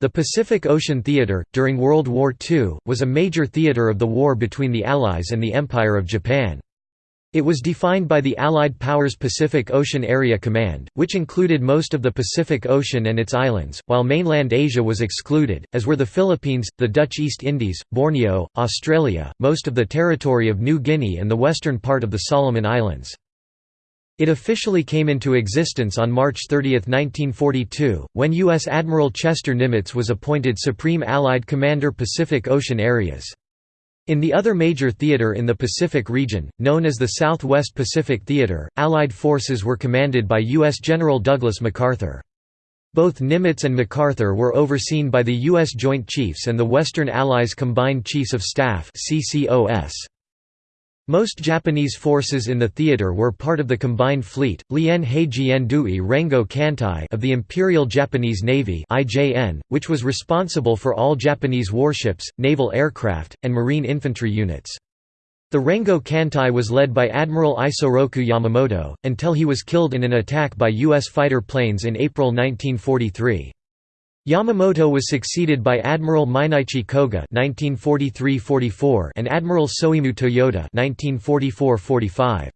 The Pacific Ocean Theater, during World War II, was a major theater of the war between the Allies and the Empire of Japan. It was defined by the Allied Powers Pacific Ocean Area Command, which included most of the Pacific Ocean and its islands, while mainland Asia was excluded, as were the Philippines, the Dutch East Indies, Borneo, Australia, most of the territory of New Guinea and the western part of the Solomon Islands. It officially came into existence on March 30, 1942, when U.S. Admiral Chester Nimitz was appointed Supreme Allied Commander Pacific Ocean Areas. In the other major theater in the Pacific region, known as the Southwest Pacific Theater, Allied forces were commanded by U.S. General Douglas MacArthur. Both Nimitz and MacArthur were overseen by the U.S. Joint Chiefs and the Western Allies Combined Chiefs of Staff CCOS. Most Japanese forces in the theater were part of the combined fleet, Lien Heijien Dui Rengo Kantai of the Imperial Japanese Navy which was responsible for all Japanese warships, naval aircraft, and marine infantry units. The Rengo Kantai was led by Admiral Isoroku Yamamoto, until he was killed in an attack by U.S. fighter planes in April 1943. Yamamoto was succeeded by Admiral Mineichi Koga (1943–44) and Admiral Soemu Toyota (1944–45).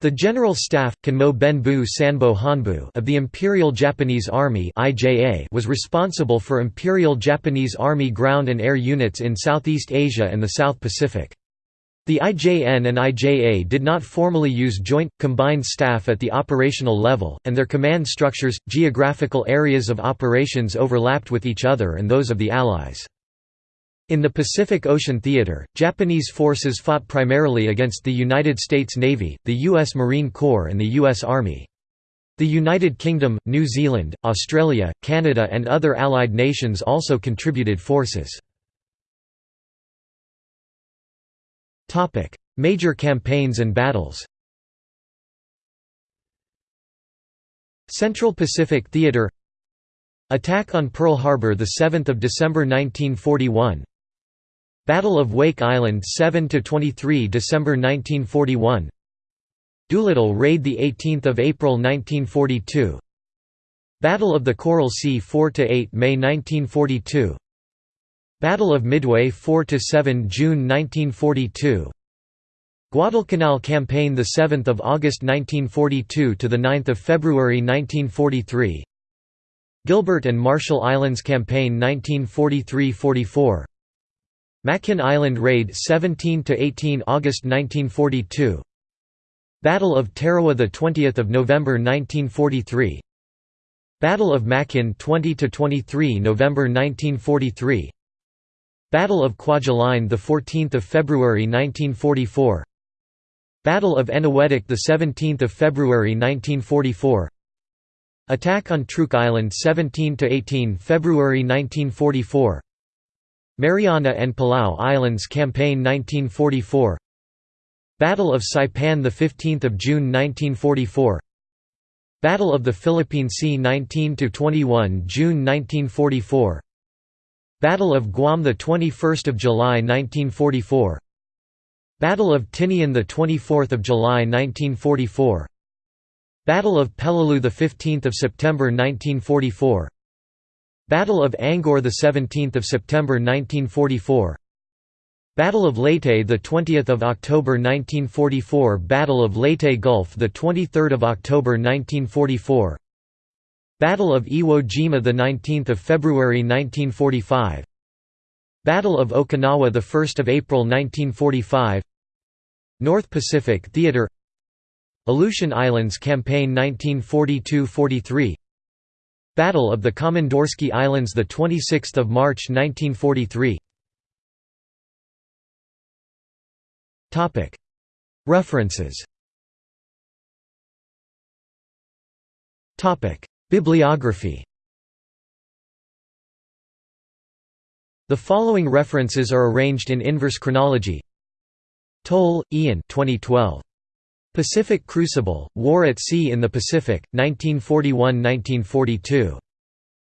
The General Staff, Kanmo Benbu Sanbo Hanbu of the Imperial Japanese Army (IJA) was responsible for Imperial Japanese Army ground and air units in Southeast Asia and the South Pacific. The IJN and IJA did not formally use joint, combined staff at the operational level, and their command structures, geographical areas of operations overlapped with each other and those of the Allies. In the Pacific Ocean Theater, Japanese forces fought primarily against the United States Navy, the U.S. Marine Corps and the U.S. Army. The United Kingdom, New Zealand, Australia, Canada and other Allied nations also contributed forces. Major campaigns and battles Central Pacific Theater Attack on Pearl Harbor 7 December 1941 Battle of Wake Island 7 to 23 December 1941 Doolittle Raid 18 April 1942 Battle of the Coral Sea 4 to 8 May 1942 Battle of Midway 4 to 7 June 1942 Guadalcanal Campaign 7 August 1942 – to 9 February 1943 Gilbert and Marshall Islands Campaign 1943–44 Makin Island Raid 17 to 18 August 1942 Battle of Tarawa 20 November 1943 Battle of Makin 20 to 23 November 1943 Battle of Kwajalein the 14th of February 1944 Battle of Eniwetok the 17th of February 1944 Attack on Truk Island 17 to 18 February 1944 Mariana and Palau Islands Campaign 1944 Battle of Saipan the 15th of June 1944 Battle of the Philippine Sea 19 to 21 June 1944 Battle of Guam 21 July 1944 Battle of Tinian 24 July 1944 Battle of Peleliu 15 September 1944 Battle of Angaur 17 September 1944 Battle of Leyte 20 October 1944 Battle of Leyte Gulf 23 October 1944 Battle of Iwo Jima 19 February 1945 Battle of Okinawa 1 April 1945 North Pacific Theater. Aleutian Islands Campaign 1942–43 Battle of the Komandorsky Islands 26 March 1943 Topic. References Bibliography The following references are arranged in inverse chronology Toll, Ian 2012. Pacific Crucible, War at Sea in the Pacific, 1941–1942.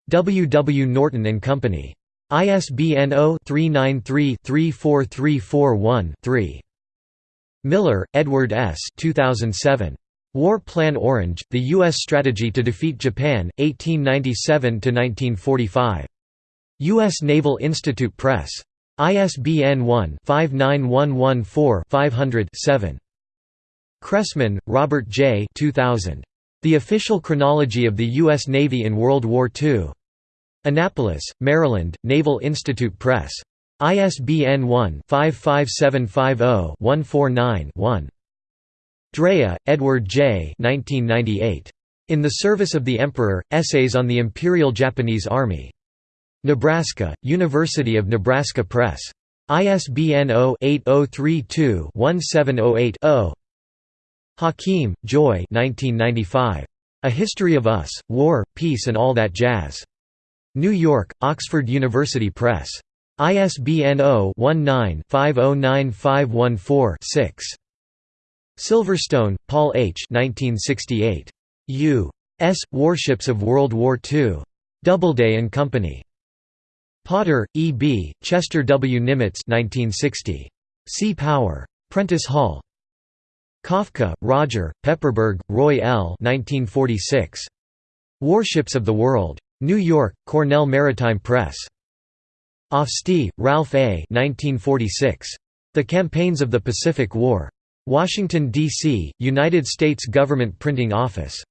W. W. Norton and Company. ISBN 0-393-34341-3. Miller, Edward S. 2007. War Plan Orange, The U.S. Strategy to Defeat Japan, 1897–1945. U.S. Naval Institute Press. ISBN 1-59114-500-7. Cressman, Robert J. 2000. The Official Chronology of the U.S. Navy in World War II. Annapolis, Maryland, Naval Institute Press. ISBN 1-55750-149-1. Drea, Edward J. 1998. In the Service of the Emperor, Essays on the Imperial Japanese Army. Nebraska, University of Nebraska Press. ISBN 0-8032-1708-0. Hakim, Joy A History of Us, War, Peace and All That Jazz. New York, Oxford University Press. ISBN 0-19-509514-6. Silverstone, Paul H. 1968. U.S. Warships of World War II. Doubleday and Company. Potter, E. B., Chester W. Nimitz 1960. Sea Power. Prentice Hall. Kafka, Roger, Pepperberg, Roy L. 1946. Warships of the World. New York, Cornell Maritime Press. Ofstie, Ralph A. 1946. The Campaigns of the Pacific War. Washington, D.C., United States Government Printing Office.